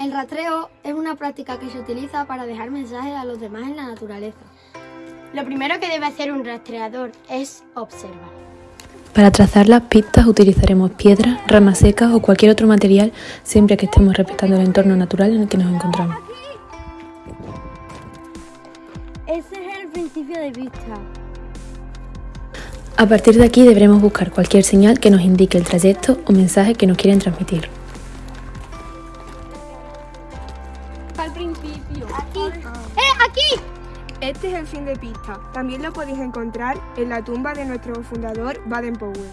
El rastreo es una práctica que se utiliza para dejar mensajes a los demás en la naturaleza. Lo primero que debe hacer un rastreador es observar. Para trazar las pistas utilizaremos piedras, ramas secas o cualquier otro material siempre que estemos respetando el entorno natural en el que nos encontramos. Ese es el principio de pista. A partir de aquí deberemos buscar cualquier señal que nos indique el trayecto o mensaje que nos quieren transmitir. Al principio. ¡Eh, aquí! Este es el fin de pista. También lo podéis encontrar en la tumba de nuestro fundador Baden-Powell.